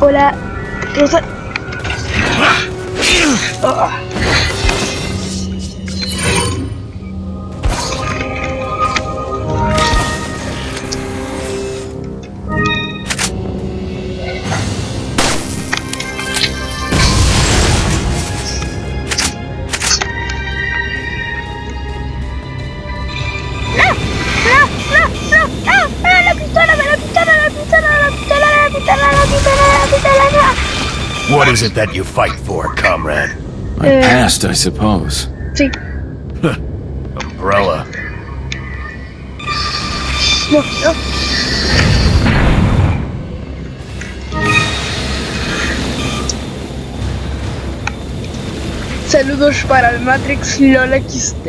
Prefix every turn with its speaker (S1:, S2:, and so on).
S1: Hola, Rosa.
S2: What is it that you fight for, comrade?
S3: My
S1: Eh.
S3: past, I suppose.
S1: See.
S2: Umbrella.
S1: No, no. Saludos para el Matrix LOL XT.